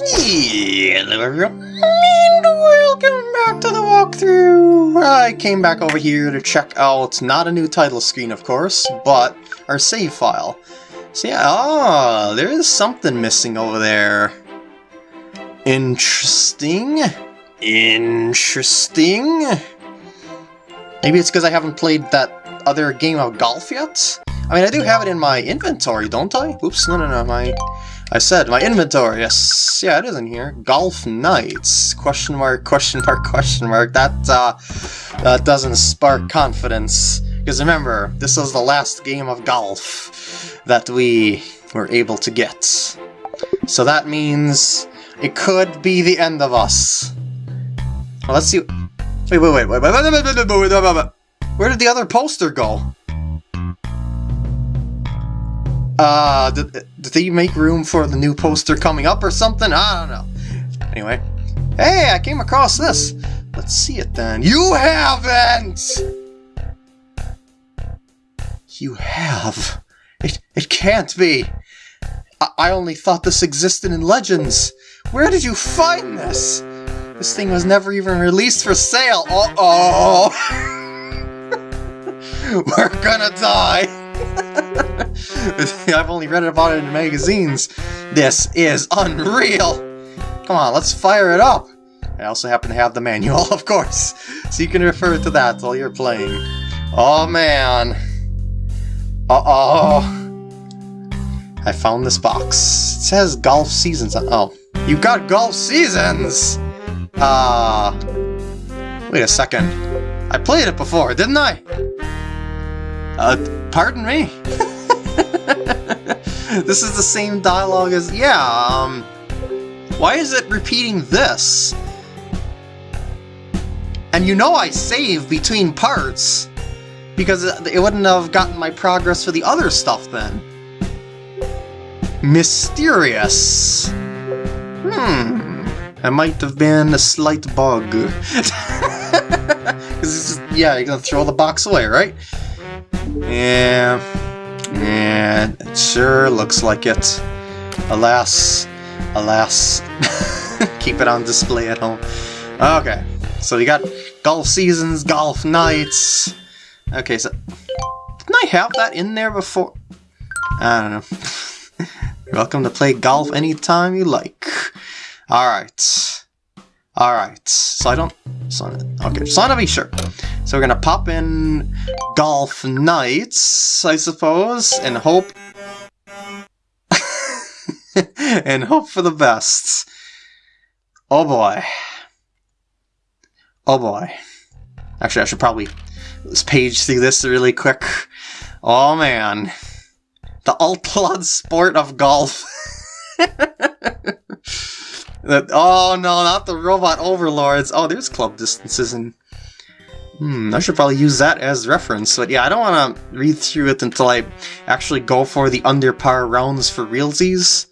Hello everyone, and welcome back to the walkthrough! I came back over here to check out, not a new title screen of course, but our save file. So yeah, ah, there is something missing over there. Interesting. Interesting. Maybe it's because I haven't played that other game of golf yet? I mean, I do have it in my inventory, don't I? Oops, no, no, no, my... I said, my inventory, yes, yeah, it is in here. Golf Knights, question mark, question mark, question mark, that, uh, that doesn't spark confidence. Because remember, this was the last game of golf that we were able to get. So that means it could be the end of us. Well, let's see... Wait, wait, wait, wait, wait, wait, wait, wait, wait, wait, wait, wait. wait, wait, wait, wait, wait, wait, wait, wait, wait, wait, wait, wait, wait, wait, wait, wait, Where did the other poster go? Uh, did, did they make room for the new poster coming up or something? I don't know. Anyway. Hey, I came across this. Let's see it then. You haven't! You have. It, it can't be. I, I only thought this existed in Legends. Where did you find this? This thing was never even released for sale. Uh-oh! We're gonna die! I've only read about it in magazines. This is unreal! Come on, let's fire it up! I also happen to have the manual, of course, so you can refer to that while you're playing. Oh man! Uh-oh! I found this box. It says Golf Seasons on- oh. You got Golf Seasons! Uh... Wait a second. I played it before, didn't I? Uh, pardon me? this is the same dialogue as... Yeah, um... Why is it repeating this? And you know I save between parts, because it wouldn't have gotten my progress for the other stuff then. Mysterious. Hmm. It might have been a slight bug. Because just, yeah, you're gonna throw the box away, right? Yeah. Yeah, it sure looks like it. Alas. Alas. Keep it on display at home. Okay, so we got Golf Seasons, Golf nights. Okay, so... Didn't I have that in there before? I don't know. You're welcome to play golf anytime you like. Alright. Alright, so I don't... So, okay, just want to be sure. So we're gonna pop in Golf Knights, I suppose, and hope... and hope for the best. Oh boy. Oh boy. Actually, I should probably let's page through this really quick. Oh man. The outlawed sport of golf. oh no, not the robot overlords. Oh, there's club distances and Hmm, I should probably use that as reference, but yeah, I don't want to read through it until I actually go for the under par rounds for realsies.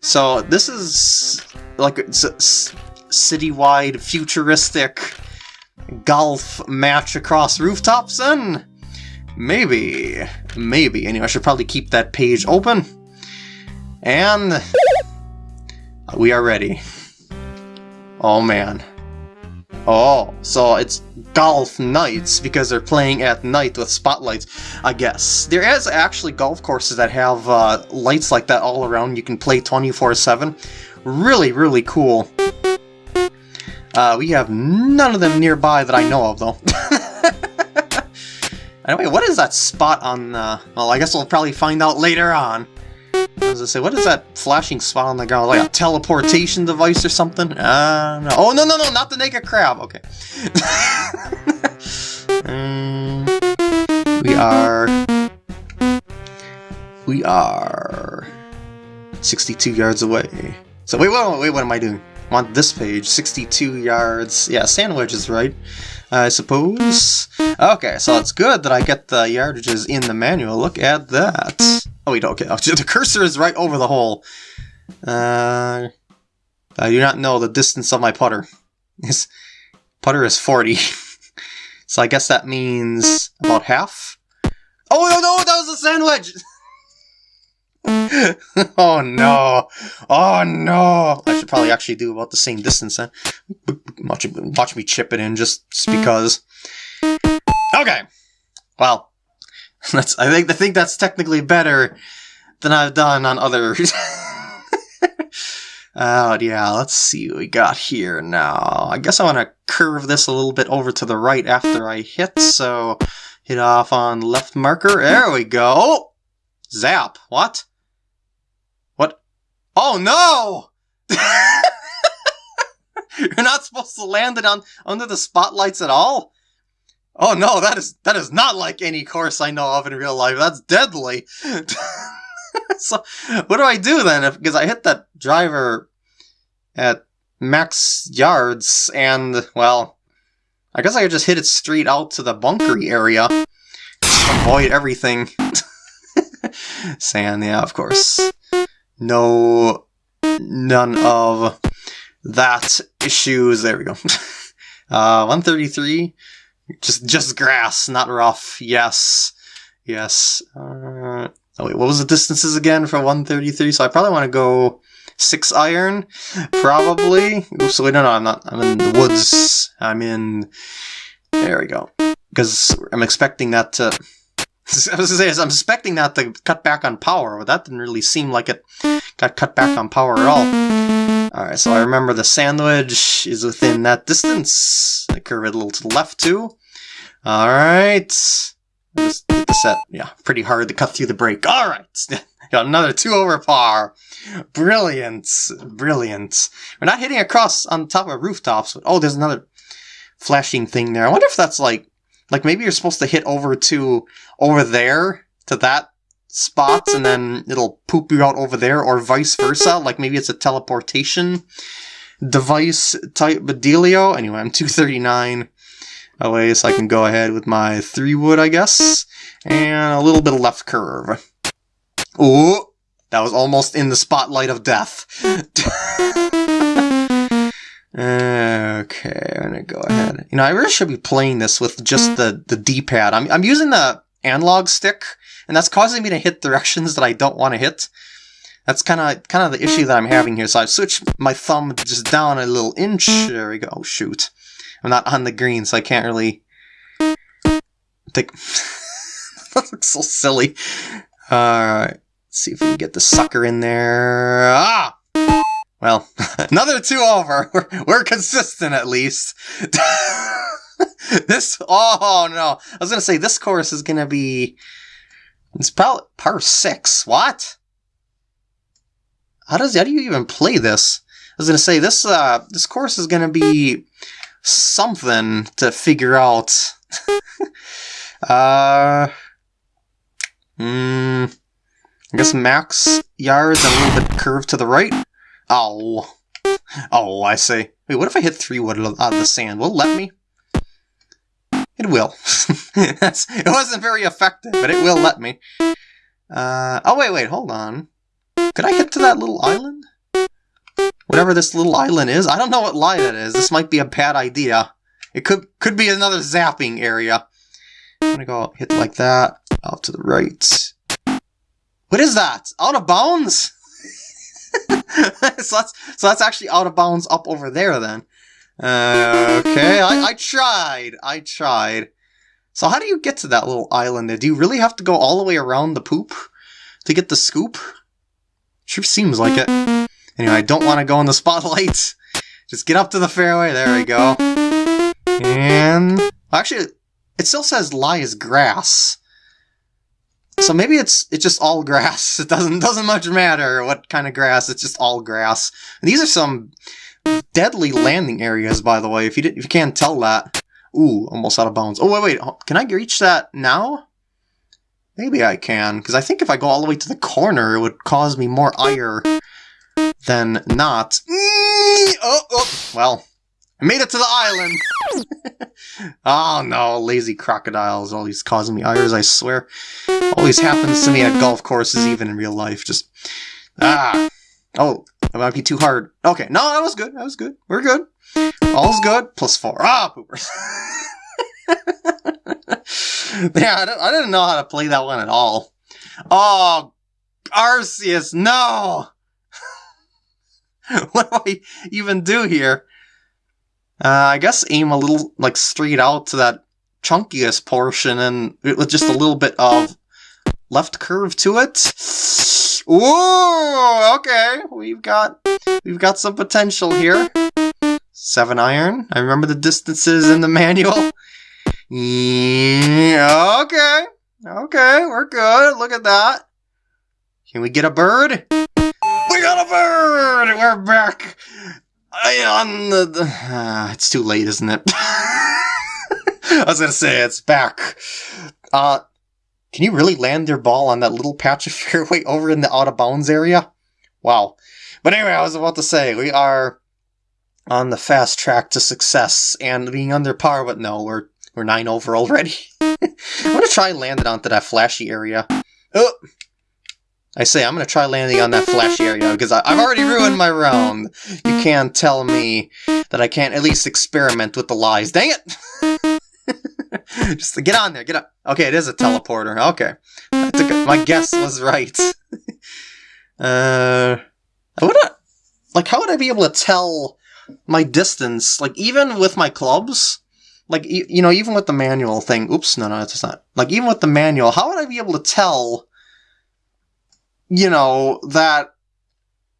So this is like a citywide futuristic golf match across rooftops then? Maybe, maybe. Anyway, I should probably keep that page open. And we are ready. Oh man. Oh, so it's golf nights because they're playing at night with spotlights, I guess. There is actually golf courses that have uh, lights like that all around. You can play 24-7. Really, really cool. Uh, we have none of them nearby that I know of, though. anyway, what is that spot on... Uh, well, I guess we'll probably find out later on. I say, what is that flashing spot on the ground? Like a teleportation device or something? Uh, no. Oh, no, no, no, not the naked crab. Okay. um, we are... We are... 62 yards away. So wait, wait, wait, what am I doing? I'm this page, 62 yards. Yeah, sand wedge is right, I suppose. Okay, so it's good that I get the yardages in the manual. Look at that. Oh wait, okay, the cursor is right over the hole. Uh, I do not know the distance of my putter. His putter is 40. so I guess that means about half? Oh no, no, that was a sand wedge! oh no! Oh no! I should probably actually do about the same distance then. Watch, watch me chip it in just because. Okay. Well, that's. I think I think that's technically better than I've done on other. Oh, yeah, let's see what we got here now. I guess I want to curve this a little bit over to the right after I hit, so hit off on left marker. There we go. Zap. What? What? Oh, no! You're not supposed to land it on under the spotlights at all? Oh no, that is that is not like any course I know of in real life. That's deadly. so what do I do then? Because I hit that driver at max yards, and well, I guess I could just hit it straight out to the bunkery area. Avoid everything. Sand, yeah, of course. No, none of that issues. There we go. uh, 133. Just, just grass, not rough. Yes, yes. Uh, oh wait, what was the distances again for 133? So I probably want to go six iron, probably. Oops, wait, no, no, I'm not. I'm in the woods. I'm in. There we go. Because I'm expecting that to. I was gonna say, I'm expecting that to cut back on power, but that didn't really seem like it got cut back on power at all. Alright, so I remember the sand wedge is within that distance. I curve it a little to the left too. Alright. Just hit the set. Yeah, pretty hard to cut through the break. Alright. Got another two over par. Brilliant. Brilliant. We're not hitting across on top of rooftops. But, oh, there's another flashing thing there. I wonder if that's like, like maybe you're supposed to hit over to, over there, to that spot, and then it'll poop you out over there, or vice versa. Like maybe it's a teleportation device type of dealio. Anyway, I'm 239 away, so I can go ahead with my three wood, I guess, and a little bit of left curve. Ooh, that was almost in the spotlight of death. okay, I'm gonna go ahead. You know, I really should be playing this with just the, the D-pad. I'm, I'm using the analog stick, and that's causing me to hit directions that I don't want to hit. That's kind of kind of the issue that I'm having here. So I've switched my thumb just down a little inch. There we go. Oh, shoot. I'm not on the green, so I can't really... take. that looks so silly. Alright. Let's see if we can get the sucker in there. Ah! Well, another two over. We're, we're consistent at least. this, oh no. I was gonna say, this course is gonna be, it's probably par six. What? How does, how do you even play this? I was gonna say, this, uh, this course is gonna be something to figure out. uh, hmm. I guess max yards and a little bit curved to the right. Oh. Oh, I see. Wait, what if I hit three wood out of the sand? Will let me? It will. it wasn't very effective, but it will let me. Uh, oh, wait, wait, hold on. Could I hit to that little island? Whatever this little island is. I don't know what line that is. This might be a bad idea. It could could be another zapping area. I'm gonna go hit like that. Off to the right. What is that? Out of bounds? so that's so that's actually out of bounds up over there then. Uh, okay, I, I tried. I tried. So how do you get to that little island there? Do you really have to go all the way around the poop to get the scoop? Sure seems like it. Anyway, I don't want to go in the spotlight. Just get up to the fairway. There we go. And actually, it still says lie is grass. So maybe it's it's just all grass. It doesn't doesn't much matter what kind of grass. It's just all grass. And these are some deadly landing areas, by the way. If you did, if you can't tell that. Ooh, almost out of bounds. Oh wait, wait. Can I reach that now? Maybe I can, because I think if I go all the way to the corner, it would cause me more ire than not. Oh, oh. Well, I made it to the island! oh no, lazy crocodiles always causing me ires, I swear. Always happens to me at golf courses, even in real life. Just, ah. Oh, that might be too hard. Okay, no, that was good, that was good. We're good. All's good. Plus four. Ah, poopers. yeah, I, I didn't know how to play that one at all. Oh, Arceus, no! what do I even do here? Uh, I guess aim a little, like, straight out to that chunkiest portion and with just a little bit of left curve to it. Ooh, okay, we've got we've got some potential here. Seven iron. I remember the distances in the manual. Yeah, okay, okay, we're good. Look at that. Can we get a bird? We got a bird! We're back on the... the uh, it's too late, isn't it? I was gonna say, it's back. Uh, can you really land your ball on that little patch of fairway over in the out of bounds area? Wow. But anyway, I was about to say, we are on the fast track to success and being under par, but no, we're we're nine over already. I'm gonna try and land it onto that flashy area. Oh, I say I'm gonna try landing on that flashy area because I, have already ruined my round. You can't tell me that I can't at least experiment with the lies. Dang it! Just get on there, get up. Okay, it is a teleporter. Okay, I took it. My guess was right. uh, would I, like how would I be able to tell my distance? Like even with my clubs, like you know, even with the manual thing. Oops, no, no, it's not. Like even with the manual, how would I be able to tell? You know, that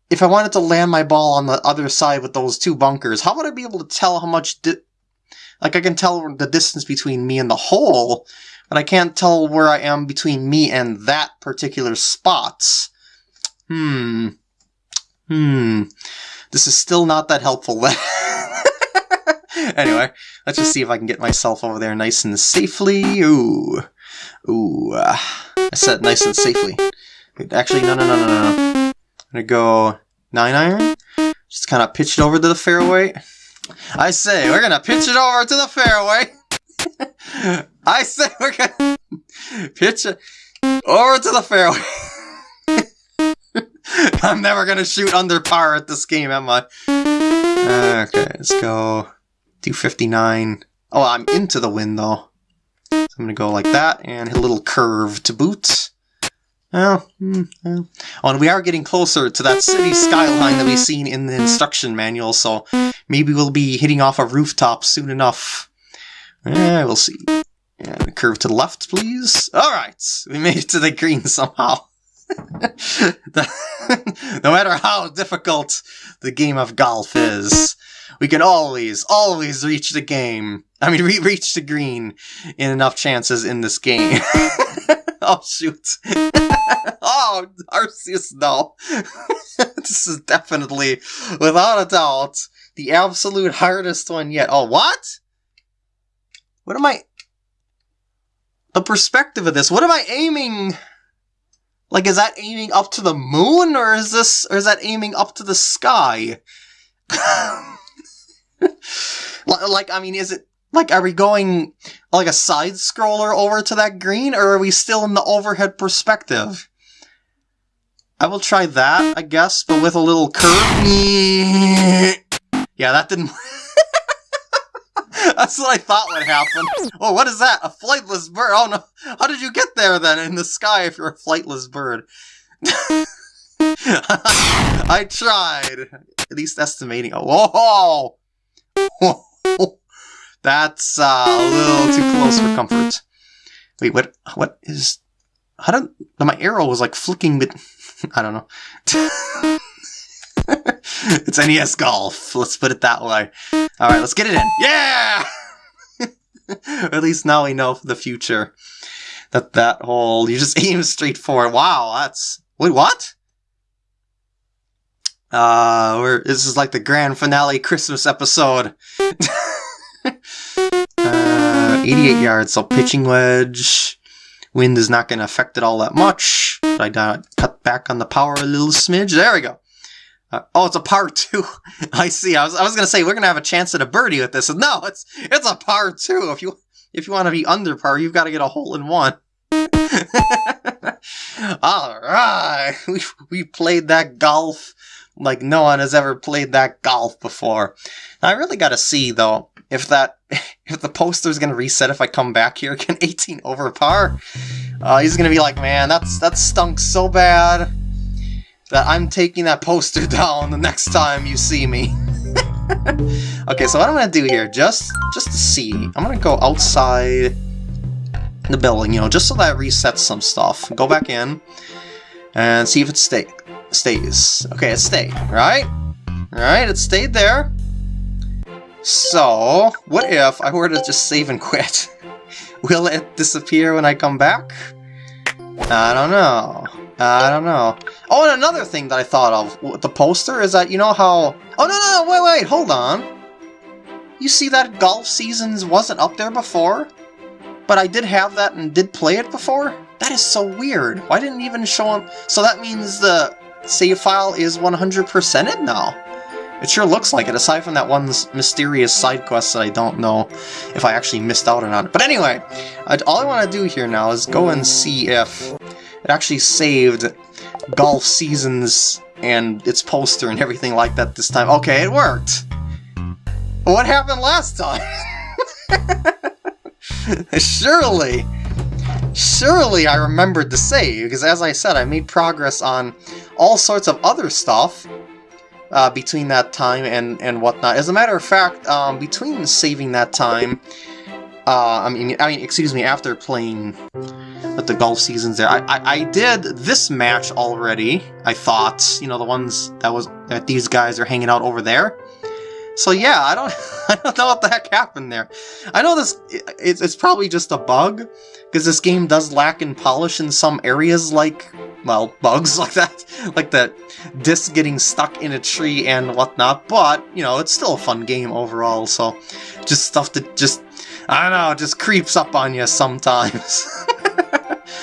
if I wanted to land my ball on the other side with those two bunkers, how would I be able to tell how much, like I can tell the distance between me and the hole, but I can't tell where I am between me and that particular spot. Hmm. Hmm. This is still not that helpful. anyway, let's just see if I can get myself over there nice and safely. Ooh. Ooh. Uh, I said nice and safely. Actually, no, no, no, no, no. I'm gonna go 9 iron. Just kind of pitch it over to the fairway. I say, we're gonna pitch it over to the fairway. I say, we're gonna pitch it over to the fairway. I'm never gonna shoot under par at this game, am I? Okay, let's go 259. Oh, I'm into the wind though. So I'm gonna go like that and hit a little curve to boot. Oh, mm, oh, and we are getting closer to that city skyline that we've seen in the instruction manual, so maybe we'll be hitting off a rooftop soon enough. Eh, we'll see. And curve to the left, please. Alright, we made it to the green somehow. no matter how difficult the game of golf is, we can always, always reach the game. I mean, re reach the green in enough chances in this game. oh, shoot. oh, Arceus, no. this is definitely, without a doubt, the absolute hardest one yet. Oh, what? What am I... The perspective of this, what am I aiming... Like, is that aiming up to the moon, or is this, or is that aiming up to the sky? like, I mean, is it, like, are we going like a side scroller over to that green, or are we still in the overhead perspective? I will try that, I guess, but with a little curve. Yeah, that didn't... That's what I thought would happen. Oh, what is that? A flightless bird? Oh no, how did you get there then in the sky if you're a flightless bird? I tried. At least estimating. Oh, whoa! That's uh, a little too close for comfort. Wait, what? What is? How did my arrow was like flicking? But I don't know. it's NES golf. Let's put it that way. All right, let's get it in. Yeah. At least now we know for the future that that hole you just aim straight for. Wow, that's wait what? Uh, we're, this is like the grand finale Christmas episode. uh, 88 yards, so pitching wedge. Wind is not going to affect it all that much. I cut back on the power a little smidge? There we go. Uh, oh, it's a par two. I see. I was I was gonna say we're gonna have a chance at a birdie with this. No, it's it's a par two. If you if you want to be under par, you've got to get a hole in one. All right, we we played that golf like no one has ever played that golf before. I really got to see though if that if the poster's gonna reset if I come back here again 18 over par. Uh, he's gonna be like, man, that's that stunk so bad. that I'm taking that poster down the next time you see me. okay, so what I'm gonna do here, just just to see, I'm gonna go outside the building, you know, just so that resets some stuff. Go back in and see if it stay stays. Okay, it stayed, right? Alright, it stayed there. So, what if I were to just save and quit? Will it disappear when I come back? I don't know. I don't know. Oh, and another thing that I thought of with the poster is that, you know how... Oh, no, no, no, wait, wait, hold on. You see that Golf Seasons wasn't up there before? But I did have that and did play it before? That is so weird. Why didn't even show him? So that means the save file is 100%ed now. It sure looks like it, aside from that one mysterious side quest that I don't know if I actually missed out on not. But anyway, all I want to do here now is go and see if it actually saved Golf Seasons and its poster and everything like that this time. Okay, it worked! What happened last time? Surely! Surely I remembered to save, because as I said, I made progress on all sorts of other stuff uh, between that time and, and whatnot. As a matter of fact, um, between saving that time, uh, I mean, I mean, excuse me, after playing with the golf seasons there, I, I, I did this match already, I thought, you know, the ones that was that these guys are hanging out over there. So yeah, I don't, I don't know what the heck happened there. I know this, it's, it's probably just a bug, because this game does lack in polish in some areas like, well, bugs like that, like the disc getting stuck in a tree and whatnot, but, you know, it's still a fun game overall, so just stuff that just, I don't know, just creeps up on you sometimes.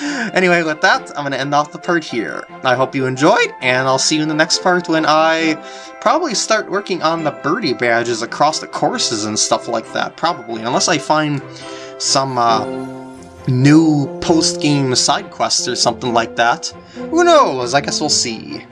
anyway, with that, I'm going to end off the part here. I hope you enjoyed, and I'll see you in the next part when I probably start working on the birdie badges across the courses and stuff like that, probably, unless I find some uh, new post-game side quests or something like that. Who knows, I guess we'll see.